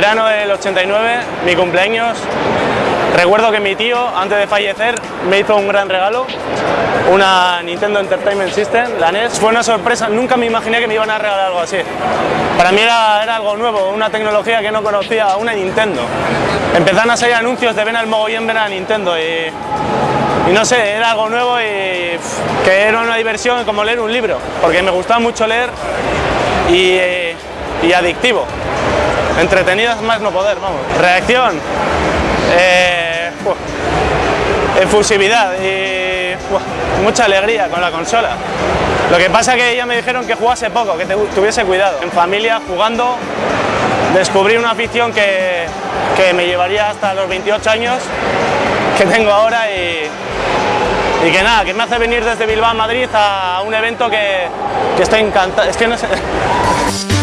verano del 89, mi cumpleaños, recuerdo que mi tío, antes de fallecer, me hizo un gran regalo, una Nintendo Entertainment System, la NES. Fue una sorpresa, nunca me imaginé que me iban a regalar algo así. Para mí era, algo nuevo, una tecnología que no conocía, una Nintendo. Empezaron a salir anuncios de ven al mogollón, ven a Nintendo y, y no sé, era algo nuevo y que era una diversión como leer un libro, porque me gustaba mucho leer y, eh, y adictivo. Entretenidas más no poder, vamos. Reacción. Eh, efusividad y mucha alegría con la consola. Lo que pasa es que ya me dijeron que jugase poco, que tuviese cuidado. En familia, jugando, descubrí una afición que, que me llevaría hasta los 28 años que tengo ahora y, y que nada, que me hace venir desde Bilbao a Madrid a un evento que, que estoy encantado. Es que no sé.